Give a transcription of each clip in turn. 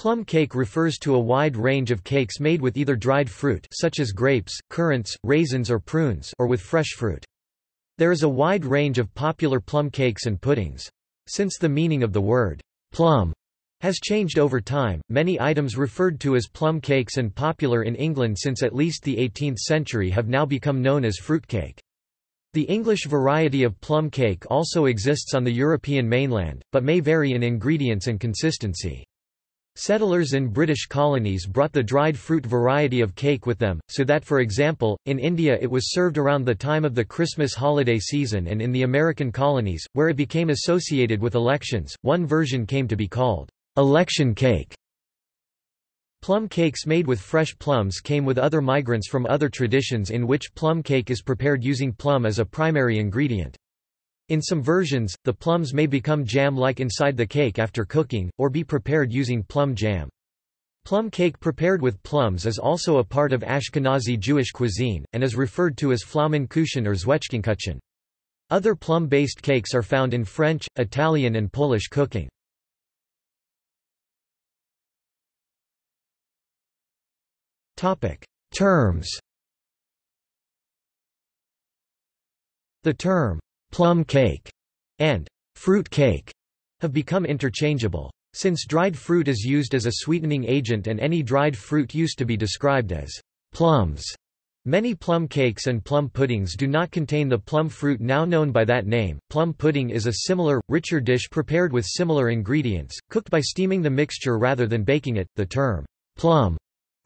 Plum cake refers to a wide range of cakes made with either dried fruit such as grapes, currants, raisins or prunes or with fresh fruit. There is a wide range of popular plum cakes and puddings. Since the meaning of the word plum has changed over time, many items referred to as plum cakes and popular in England since at least the 18th century have now become known as fruitcake. The English variety of plum cake also exists on the European mainland, but may vary in ingredients and consistency. Settlers in British colonies brought the dried fruit variety of cake with them, so that for example, in India it was served around the time of the Christmas holiday season and in the American colonies, where it became associated with elections, one version came to be called election cake. Plum cakes made with fresh plums came with other migrants from other traditions in which plum cake is prepared using plum as a primary ingredient. In some versions, the plums may become jam-like inside the cake after cooking, or be prepared using plum jam. Plum cake prepared with plums is also a part of Ashkenazi Jewish cuisine, and is referred to as Pflaumenkuchen or Zwetschgenkuchen. Other plum-based cakes are found in French, Italian and Polish cooking. Terms The term, plum cake, and fruit cake have become interchangeable. Since dried fruit is used as a sweetening agent and any dried fruit used to be described as plums, many plum cakes and plum puddings do not contain the plum fruit now known by that name. Plum pudding is a similar, richer dish prepared with similar ingredients, cooked by steaming the mixture rather than baking it. The term plum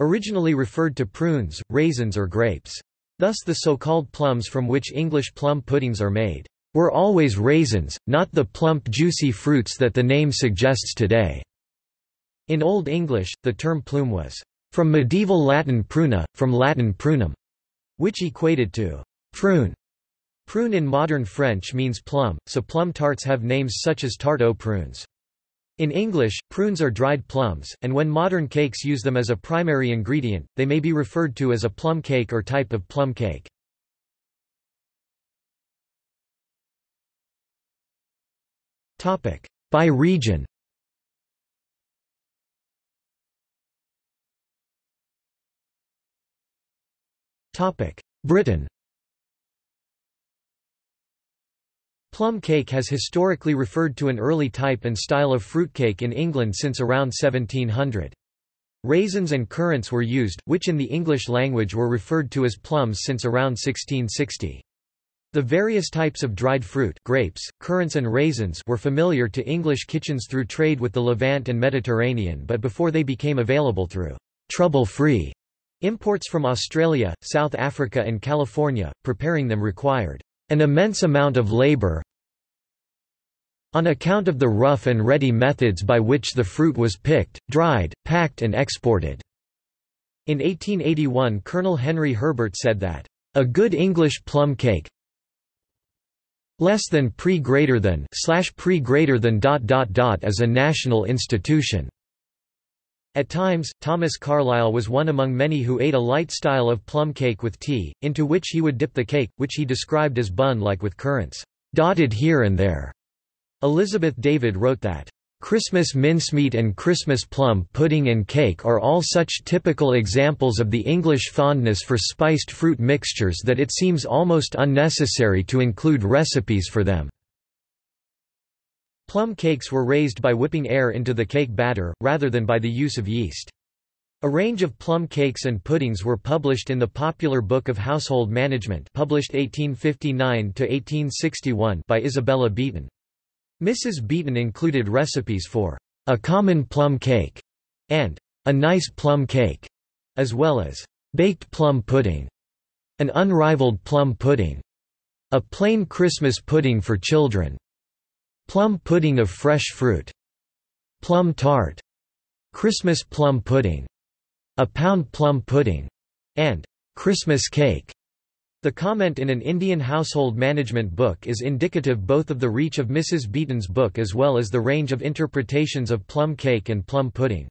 originally referred to prunes, raisins or grapes. Thus the so-called plums from which English plum puddings are made were always raisins, not the plump juicy fruits that the name suggests today. In Old English, the term plume was from medieval Latin pruna, from Latin prunum, which equated to prune. Prune in modern French means plum, so plum tarts have names such as tarte aux prunes. In English, prunes are dried plums, and when modern cakes use them as a primary ingredient, they may be referred to as a plum cake or type of plum cake. By region Britain Plum cake has historically referred to an early type and style of fruitcake in England since around 1700. Raisins and currants were used, which in the English language were referred to as plums since around 1660. The various types of dried fruit grapes, currants and raisins were familiar to English kitchens through trade with the Levant and Mediterranean but before they became available through trouble-free imports from Australia, South Africa and California, preparing them required an immense amount of labour on account of the rough and ready methods by which the fruit was picked, dried, packed and exported. In 1881 Colonel Henry Herbert said that, "...a good English plum cake, less than pre greater than slash pre greater than dot dot dot as a national institution. At times, Thomas Carlyle was one among many who ate a light style of plum cake with tea, into which he would dip the cake, which he described as bun-like with currants, dotted here and there. Elizabeth David wrote that, Christmas mincemeat and Christmas plum pudding and cake are all such typical examples of the English fondness for spiced fruit mixtures that it seems almost unnecessary to include recipes for them. Plum cakes were raised by whipping air into the cake batter, rather than by the use of yeast. A range of plum cakes and puddings were published in the Popular Book of Household Management published 1859 by Isabella Beeton. Mrs. Beeton included recipes for a common plum cake and a nice plum cake, as well as baked plum pudding, an unrivaled plum pudding, a plain Christmas pudding for children, plum pudding of fresh fruit, plum tart, Christmas plum pudding, a pound plum pudding, and Christmas cake. The comment in an Indian household management book is indicative both of the reach of Mrs. Beeton's book as well as the range of interpretations of plum cake and plum pudding.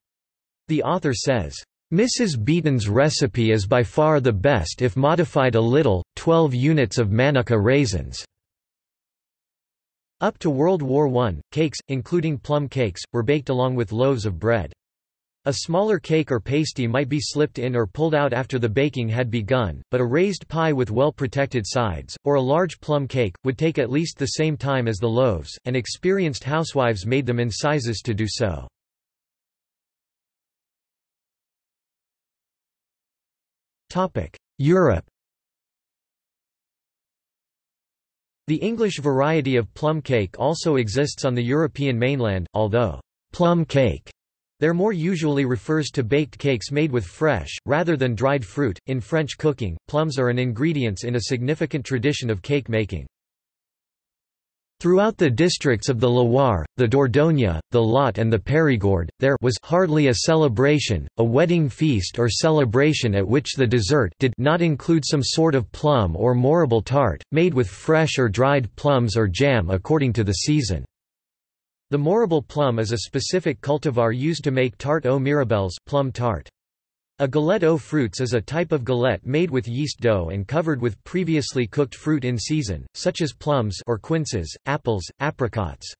The author says, Mrs. Beeton's recipe is by far the best if modified a little, 12 units of manuka raisins. Up to World War I, cakes, including plum cakes, were baked along with loaves of bread. A smaller cake or pasty might be slipped in or pulled out after the baking had begun, but a raised pie with well-protected sides, or a large plum cake, would take at least the same time as the loaves, and experienced housewives made them in sizes to do so. Europe The English variety of plum cake also exists on the European mainland, although plum cake there more usually refers to baked cakes made with fresh, rather than dried fruit. In French cooking, plums are an ingredient in a significant tradition of cake making. Throughout the districts of the Loire, the Dordogne, the Lot and the Périgord, there was hardly a celebration, a wedding feast or celebration at which the dessert did not include some sort of plum or mirabelle tart, made with fresh or dried plums or jam according to the season. The mirabelle plum is a specific cultivar used to make tart aux mirabelles plum tart. A galette aux fruits is a type of galette made with yeast dough and covered with previously cooked fruit in season, such as plums or quinces, apples, apricots.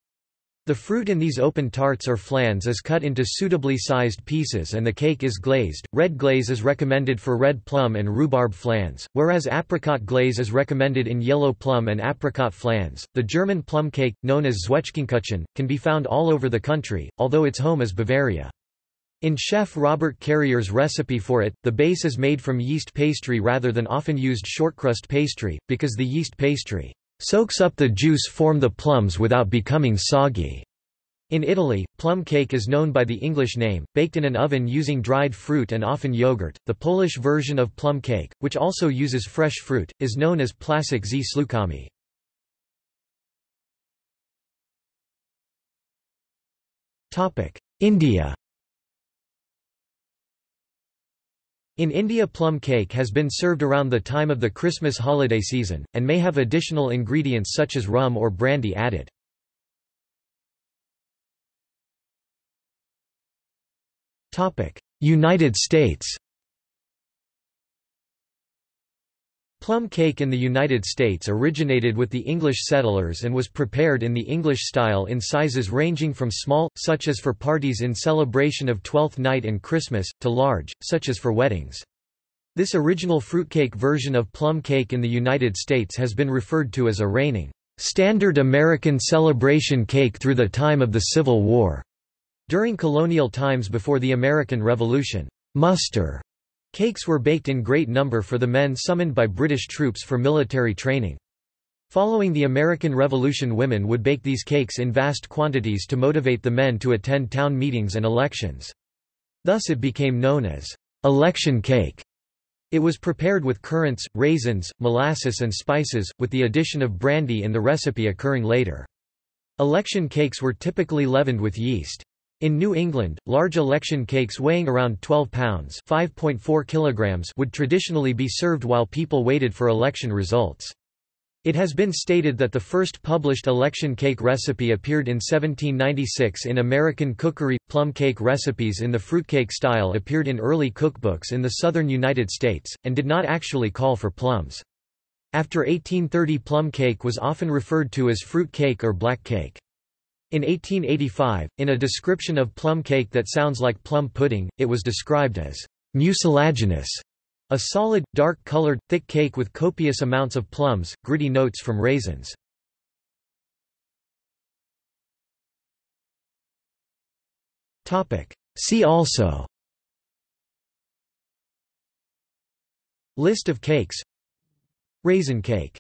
The fruit in these open tarts or flans is cut into suitably sized pieces and the cake is glazed. Red glaze is recommended for red plum and rhubarb flans, whereas apricot glaze is recommended in yellow plum and apricot flans. The German plum cake, known as Zwetschgenkuchen, can be found all over the country, although its home is Bavaria. In chef Robert Carrier's recipe for it, the base is made from yeast pastry rather than often used shortcrust pastry, because the yeast pastry soaks up the juice form the plums without becoming soggy. In Italy, plum cake is known by the English name, baked in an oven using dried fruit and often yogurt. The Polish version of plum cake, which also uses fresh fruit, is known as placek z śliwkami. India In India plum cake has been served around the time of the Christmas holiday season, and may have additional ingredients such as rum or brandy added. United States Plum cake in the United States originated with the English settlers and was prepared in the English style in sizes ranging from small, such as for parties in celebration of Twelfth Night and Christmas, to large, such as for weddings. This original fruitcake version of plum cake in the United States has been referred to as a reigning, standard American celebration cake through the time of the Civil War. During colonial times before the American Revolution, muster Cakes were baked in great number for the men summoned by British troops for military training. Following the American Revolution women would bake these cakes in vast quantities to motivate the men to attend town meetings and elections. Thus it became known as election cake. It was prepared with currants, raisins, molasses and spices, with the addition of brandy in the recipe occurring later. Election cakes were typically leavened with yeast. In New England, large election cakes weighing around 12 pounds (5.4 kilograms) would traditionally be served while people waited for election results. It has been stated that the first published election cake recipe appeared in 1796 in American Cookery. Plum cake recipes in the fruitcake style appeared in early cookbooks in the southern United States, and did not actually call for plums. After 1830 plum cake was often referred to as fruit cake or black cake. In 1885, in a description of plum cake that sounds like plum pudding, it was described as mucilaginous, a solid, dark-colored, thick cake with copious amounts of plums, gritty notes from raisins. See also List of cakes. Raisin cake